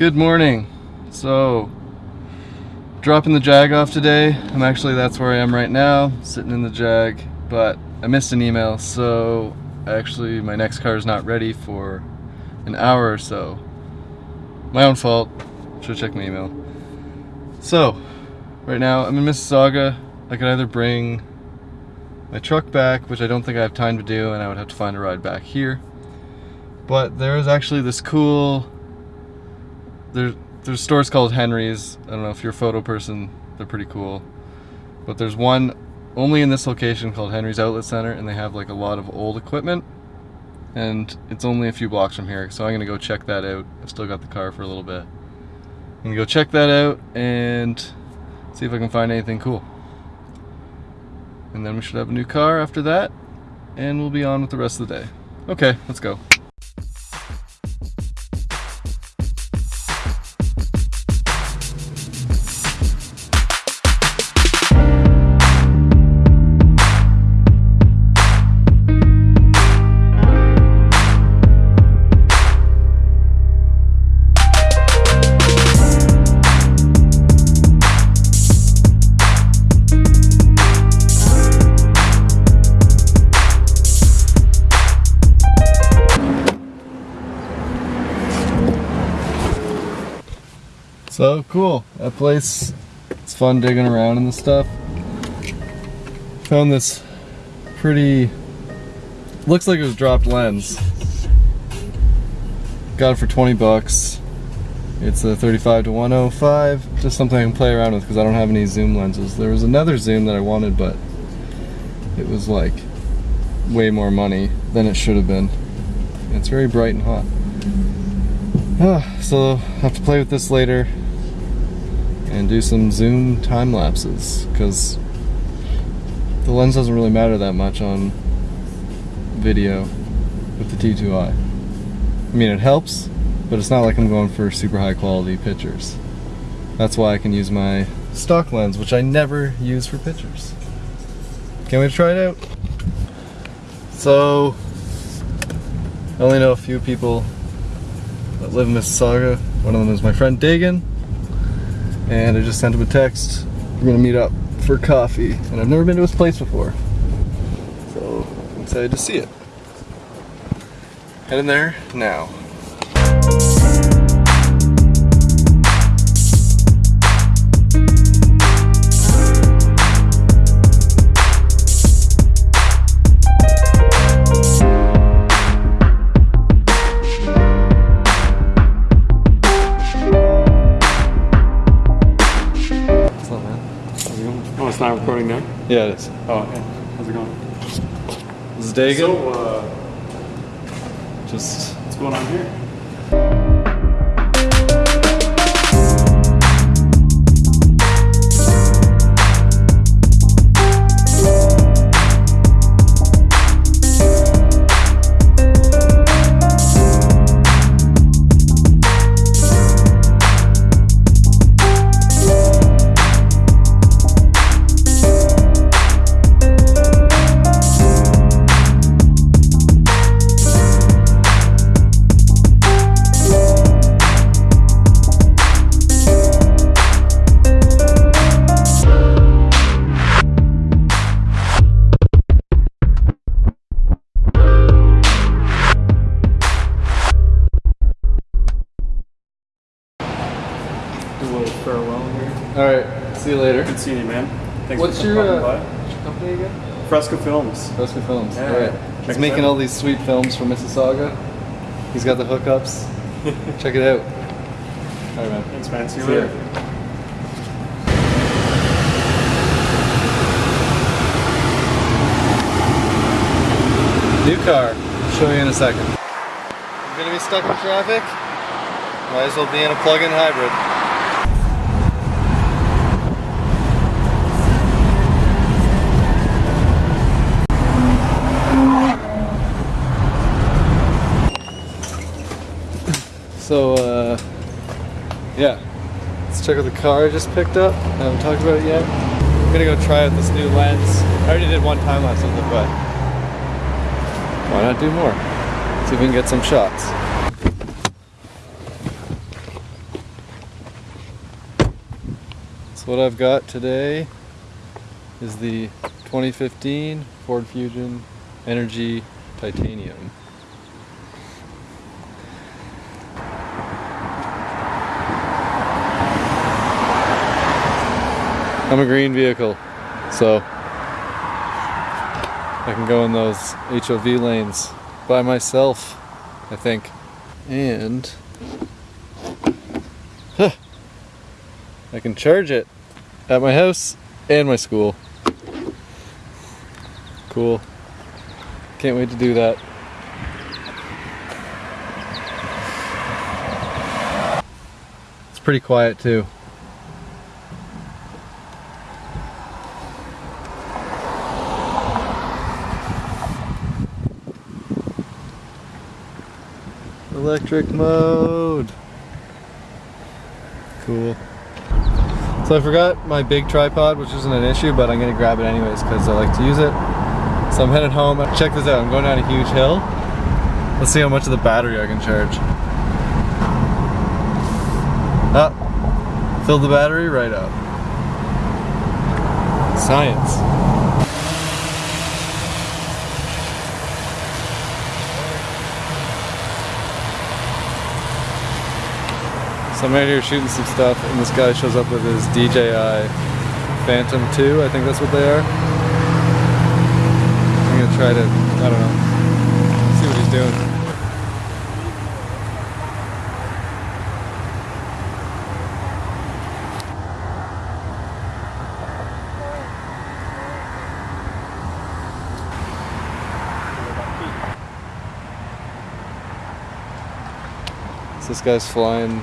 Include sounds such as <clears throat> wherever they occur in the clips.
Good morning. So, dropping the Jag off today. I'm actually, that's where I am right now, sitting in the Jag, but I missed an email, so actually my next car is not ready for an hour or so. My own fault. Should check my email. So, right now I'm in Mississauga. I could either bring my truck back, which I don't think I have time to do, and I would have to find a ride back here. But there is actually this cool there's there's stores called Henry's. I don't know if you're a photo person, they're pretty cool. But there's one only in this location called Henry's Outlet Center and they have like a lot of old equipment and it's only a few blocks from here so I'm gonna go check that out. I've still got the car for a little bit. I'm gonna go check that out and see if I can find anything cool. And then we should have a new car after that and we'll be on with the rest of the day. Okay, let's go. So cool, that place, it's fun digging around and stuff. Found this pretty, looks like it was dropped lens. Got it for 20 bucks. It's a 35 to 105, just something I can play around with because I don't have any zoom lenses. There was another zoom that I wanted, but it was like way more money than it should have been. It's very bright and hot. Ah, <sighs> so I'll have to play with this later and do some zoom time lapses because the lens doesn't really matter that much on video with the T2i. I mean it helps, but it's not like I'm going for super high quality pictures. That's why I can use my stock lens, which I never use for pictures. Wait to try it out. So, I only know a few people that live in Mississauga. One of them is my friend Dagan, and I just sent him a text. We're gonna meet up for coffee, and I've never been to his place before. So, I'm excited to see it. Heading there now. Yeah, it is. Oh, okay. How's it going? This is Dagan. So, uh, just what's going on here? Little farewell here. Alright, see you later. Good seeing you, man. Thanks What's for your, coming uh, by. what's your company again? Fresco Films. Fresco Films. Yeah, Alright. check He's making out. all these sweet films for Mississauga. He's got the hookups. <laughs> Check it out. Alright, man. Thanks, man. See you See later. New car. Show you in a second. I'm gonna be stuck in traffic. Might as well be in a plug-in hybrid. So, uh, yeah. Let's check out the car I just picked up. I haven't talked about it yet. I'm gonna go try out this new lens. I already did one time lapse with it, but why not do more? See if we can get some shots. So what I've got today is the 2015 Ford Fusion Energi Titanium. I'm a green vehicle, so I can go in those HOV lanes by myself, I think. And huh, I can charge it at my house and my school. Cool. Can't wait to do that. It's pretty quiet too. Electric mode. Cool. So I forgot my big tripod, which isn't an issue, but I'm gonna grab it anyways because I like to use it. So I'm headed home. Check this out, I'm going down a huge hill. Let's see how much of the battery I can charge. Ah, fill the battery right up. Science. So I'm right here shooting some stuff and this guy shows up with his DJI Phantom 2, I think that's what they are. I'm gonna try to, I don't know, see what he's doing. This guy's flying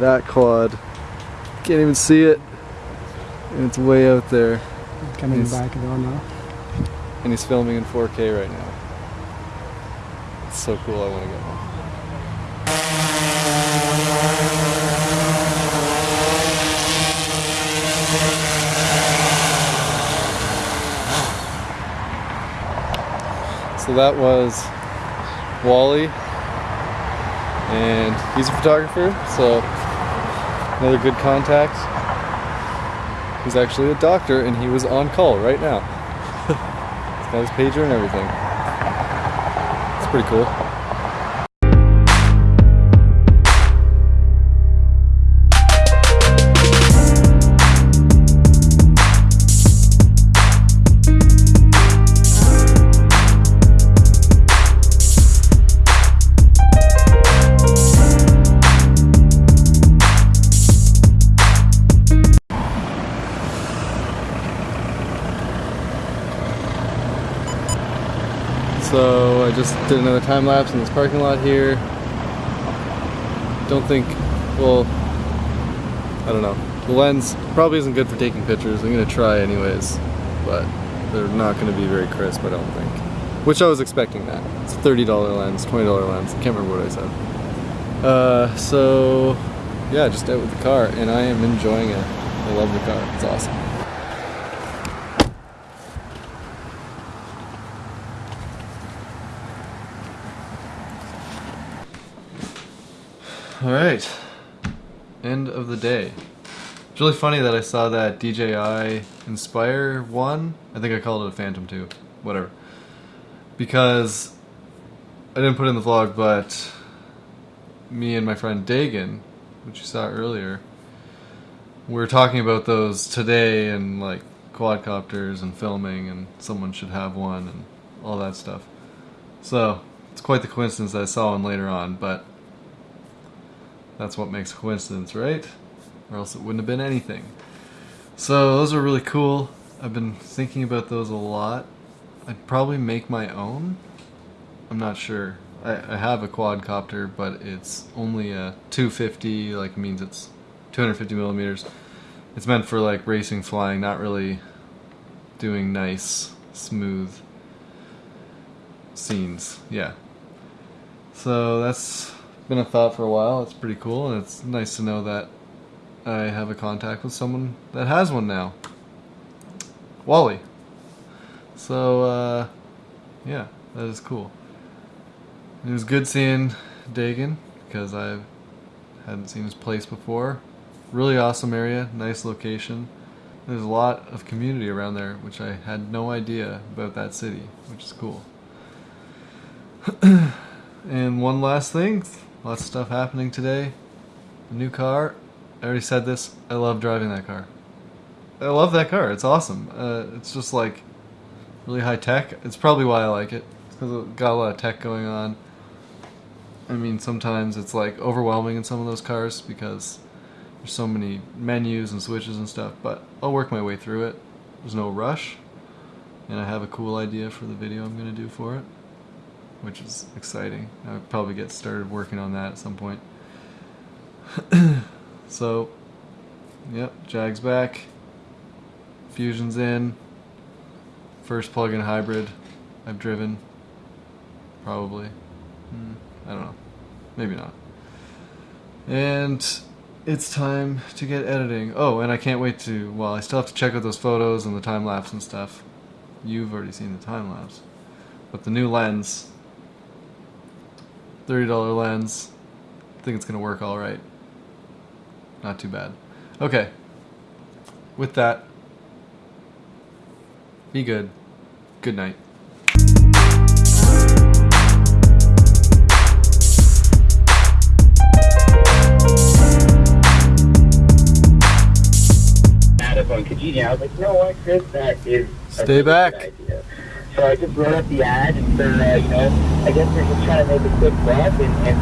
that quad. Can't even see it. And it's way out there. Coming He's- back and on now. And he's filming in 4K right now. It's so cool, I want to get one. So that was Wally, and he's a photographer, so another good contact. He's actually a doctor, and he was on call right now. <laughs> He's got his pager and everything. It's pretty cool. So I just did another time lapse in this parking lot here. Don't think, well, I don't know. The lens probably isn't good for taking pictures. I'm gonna try anyways, but they're not gonna be very crisp, I don't think. Which I was expecting that. It's a $30 lens, $20 lens. I can't remember what I said. Uh, so yeah, just out with the car, and I am enjoying it. I love the car. It's awesome. All right, end of the day. It's really funny that I saw that DJI Inspire 1. I think I called it a Phantom 2. Whatever. Because I didn't put in the vlog, but me and my friend Dagan, which you saw earlier, we were talking about those today and like quadcopters and filming, and someone should have one and all that stuff. So it's quite the coincidence that I saw one later on, but that's what makes a coincidence, right? Or else it wouldn't have been anything. So those are really cool. I've been thinking about those a lot. I'd probably make my own. I'm not sure. I, I have a quadcopter, but it's only a 250, like means it's 250 millimeters. It's meant for like racing flying, not really doing nice, smooth scenes. Yeah. So that's been a thought for a while. It's pretty cool, and it's nice to know that I have a contact with someone that has one now. Wally. So, uh, yeah, that is cool. It was good seeing Dagan because I hadn't seen his place before. really awesome area, nice location. There's a lot of community around there, which I had no idea about that city, which is cool. <clears throat> and one last thing, lots of stuff happening today. A new car. I already said this. I love driving that car. I love that car. It's awesome. Uh, it's just like really high tech. It's probably why I like it. Because it got a lot of tech going on. I mean, sometimes it's like overwhelming in some of those cars because there's so many menus and switches and stuff, but I'll work my way through it. There's no rush, and I have a cool idea for the video I'm going to do for it, which is exciting. I'll probably get started working on that at some point. <clears throat> so, yep, Jag's back. Fusion's in. First plug-in hybrid I've driven. Probably. Hmm, I don't know. Maybe not. And it's time to get editing. Oh, and I can't wait to. Well, I still have to check out those photos and the time lapse and stuff. You've already seen the time lapse. But the new lens, $30 lens, I think it's going to work all right. Not too bad. Okay. With that, be good. Good night. on Kijiji. I was like, you know what, Chris, that is Stay back. idea. So I just wrote up the ad, and uh, you know, I guess they're just trying to make a quick buck and, and